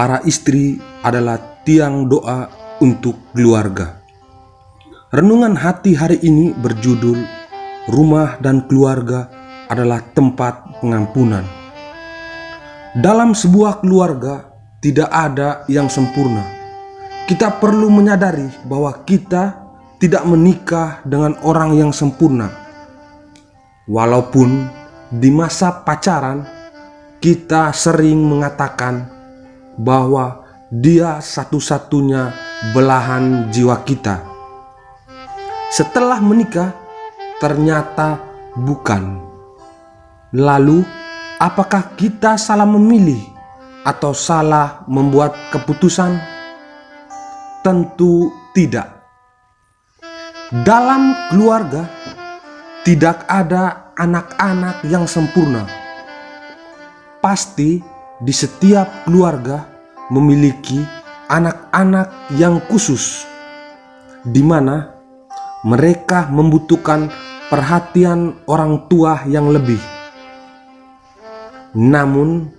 para istri adalah tiang doa untuk keluarga. Renungan hati hari ini berjudul Rumah dan Keluarga adalah tempat pengampunan. Dalam sebuah keluarga tidak ada yang sempurna. Kita perlu menyadari bahwa kita tidak menikah dengan orang yang sempurna. Walaupun di masa pacaran kita sering mengatakan bahwa dia satu-satunya belahan jiwa kita. Setelah menikah, ternyata bukan. Lalu, apakah kita salah memilih atau salah membuat keputusan? Tentu tidak. Dalam keluarga, tidak ada anak-anak yang sempurna. Pasti di setiap keluarga memiliki anak-anak yang khusus, di mana mereka membutuhkan perhatian orang tua yang lebih. Namun,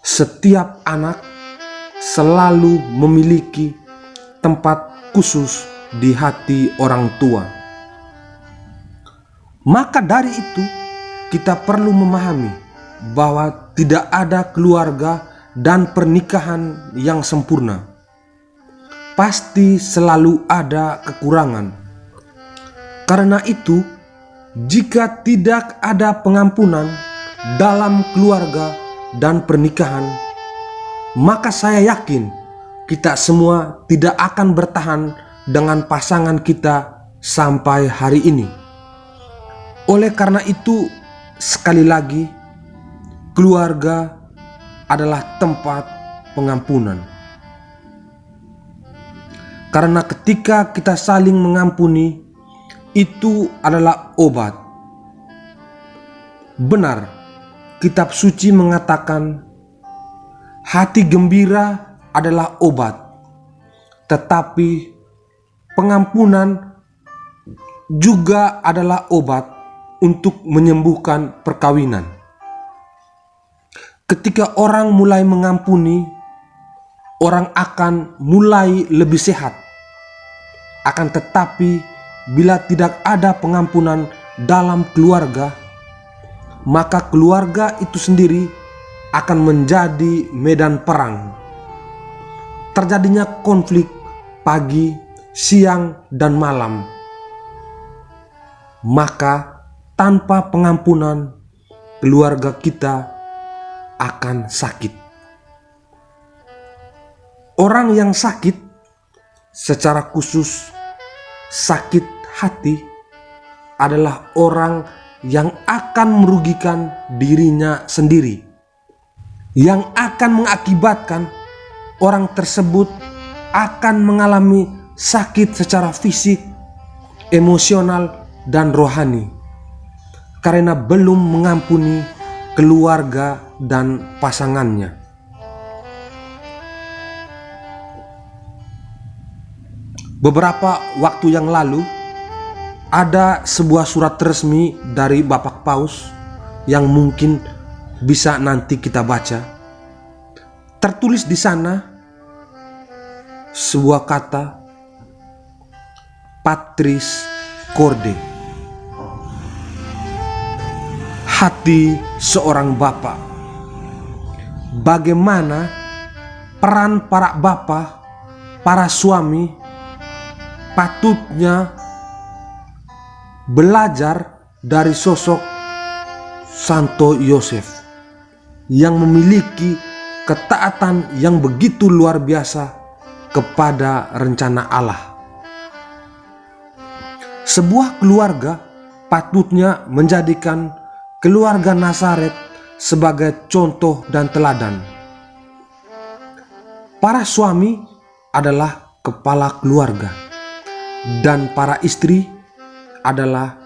setiap anak selalu memiliki tempat khusus di hati orang tua. Maka dari itu, kita perlu memahami bahwa tidak ada keluarga dan pernikahan yang sempurna. Pasti selalu ada kekurangan. Karena itu, jika tidak ada pengampunan dalam keluarga dan pernikahan, maka saya yakin kita semua tidak akan bertahan dengan pasangan kita sampai hari ini. Oleh karena itu, sekali lagi, keluarga adalah tempat pengampunan. Karena ketika kita saling mengampuni, itu adalah obat. Benar, kitab suci mengatakan hati gembira adalah obat, tetapi pengampunan juga adalah obat untuk menyembuhkan perkawinan. Ketika orang mulai mengampuni, orang akan mulai lebih sehat. Akan tetapi, bila tidak ada pengampunan dalam keluarga, maka keluarga itu sendiri akan menjadi medan perang. Terjadinya konflik pagi, siang, dan malam. Maka, tanpa pengampunan, keluarga kita akan sakit. Orang yang sakit secara khusus sakit hati adalah orang yang akan merugikan dirinya sendiri, yang akan mengakibatkan orang tersebut akan mengalami sakit secara fisik, emosional, dan rohani karena belum mengampuni keluarga dan pasangannya. Beberapa waktu yang lalu, ada sebuah surat resmi dari Bapak Paus yang mungkin bisa nanti kita baca. Tertulis di sana sebuah kata Patris Corde hati seorang bapak. Bagaimana peran para bapak, para suami patutnya belajar dari sosok Santo Yosef yang memiliki ketaatan yang begitu luar biasa kepada rencana Allah. Sebuah keluarga patutnya menjadikan keluarga Nazaret sebagai contoh dan teladan. Para suami adalah kepala keluarga dan para istri adalah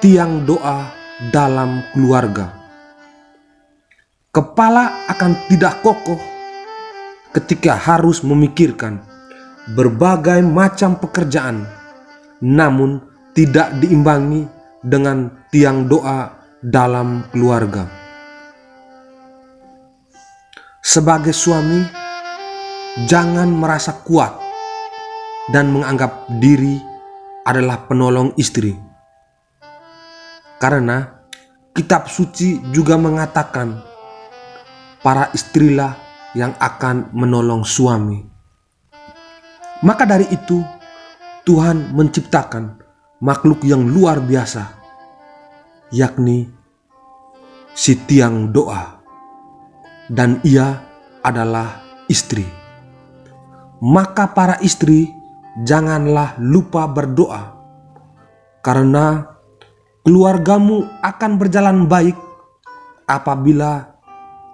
tiang doa dalam keluarga. Kepala akan tidak kokoh ketika harus memikirkan berbagai macam pekerjaan, namun tidak diimbangi dengan tiang doa dalam keluarga. Sebagai suami, jangan merasa kuat dan menganggap diri adalah penolong istri. Karena kitab suci juga mengatakan para istrilah yang akan menolong suami. Maka dari itu, Tuhan menciptakan makhluk yang luar biasa, yakni si tiang doa, dan ia adalah istri. Maka para istri janganlah lupa berdoa, karena keluargamu akan berjalan baik apabila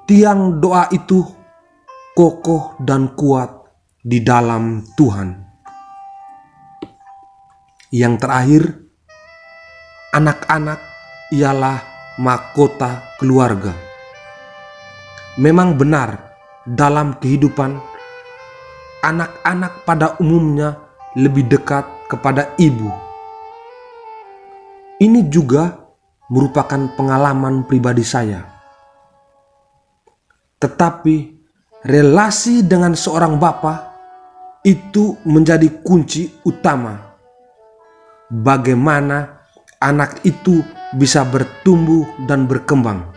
tiang doa itu kokoh dan kuat di dalam Tuhan. Yang terakhir, anak-anak ialah mahkota keluarga. Memang benar dalam kehidupan anak-anak pada umumnya lebih dekat kepada ibu. Ini juga merupakan pengalaman pribadi saya. Tetapi relasi dengan seorang bapak itu menjadi kunci utama bagaimana anak itu bisa bertumbuh dan berkembang.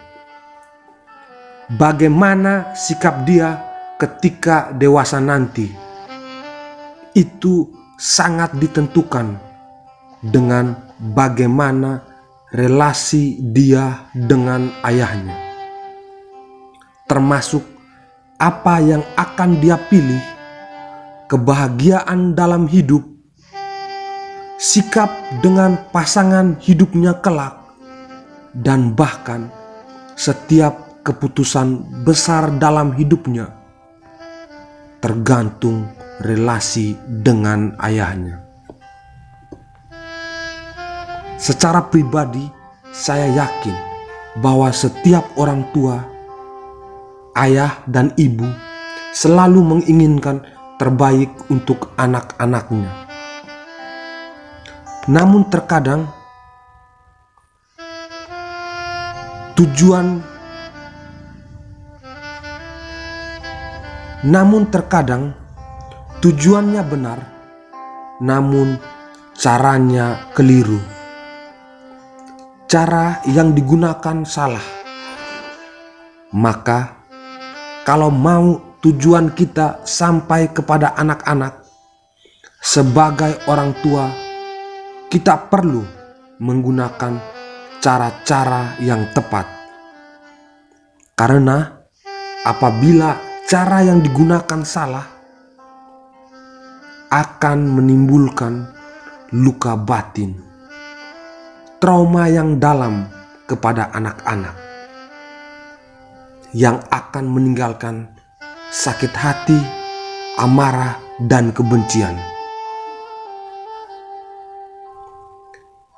Bagaimana sikap dia ketika dewasa nanti. Itu sangat ditentukan dengan bagaimana relasi dia dengan ayahnya. Termasuk apa yang akan dia pilih, kebahagiaan dalam hidup, sikap dengan pasangan hidupnya kelak, dan bahkan setiap keputusan besar dalam hidupnya tergantung relasi dengan ayahnya. Secara pribadi, saya yakin bahwa setiap orang tua, ayah, dan ibu selalu menginginkan terbaik untuk anak-anaknya. Namun, terkadang tujuan namun terkadang Tujuannya benar, namun caranya keliru. Cara yang digunakan salah. Maka, kalau mau tujuan kita sampai kepada anak-anak, sebagai orang tua, kita perlu menggunakan cara-cara yang tepat. Karena apabila cara yang digunakan salah, akan menimbulkan luka batin, trauma yang dalam kepada anak-anak, yang akan meninggalkan sakit hati, amarah, dan kebencian.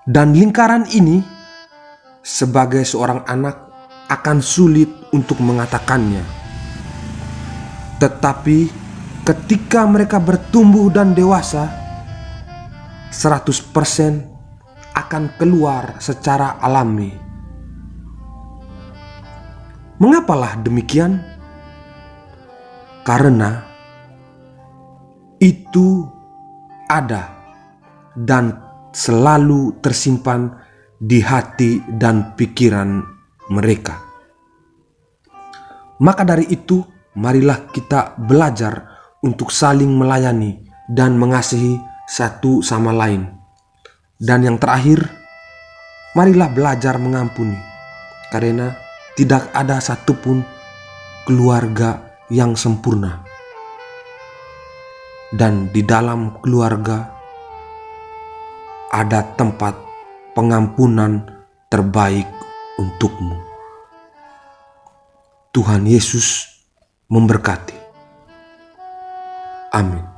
Dan lingkaran ini, sebagai seorang anak, akan sulit untuk mengatakannya, tetapi ketika mereka bertumbuh dan dewasa 100% akan keluar secara alami. Mengapalah demikian? Karena itu ada dan selalu tersimpan di hati dan pikiran mereka. Maka dari itu, marilah kita belajar untuk saling melayani dan mengasihi satu sama lain. Dan yang terakhir, marilah belajar mengampuni, karena tidak ada satupun keluarga yang sempurna. Dan di dalam keluarga ada tempat pengampunan terbaik untukmu. Tuhan Yesus memberkati. Amin.